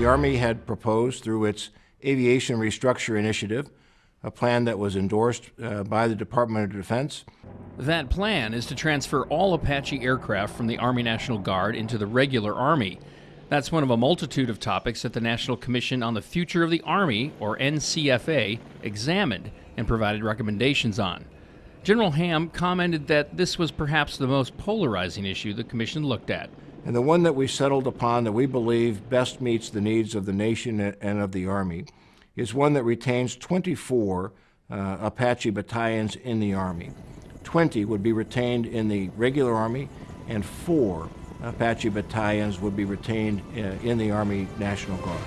The Army had proposed through its Aviation Restructure Initiative, a plan that was endorsed uh, by the Department of Defense. That plan is to transfer all Apache aircraft from the Army National Guard into the regular Army. That's one of a multitude of topics that the National Commission on the Future of the Army, or NCFA, examined and provided recommendations on. General Ham commented that this was perhaps the most polarizing issue the Commission looked at. And the one that we settled upon that we believe best meets the needs of the nation and of the Army is one that retains 24 uh, Apache battalions in the Army. 20 would be retained in the regular Army, and four Apache battalions would be retained uh, in the Army National Guard.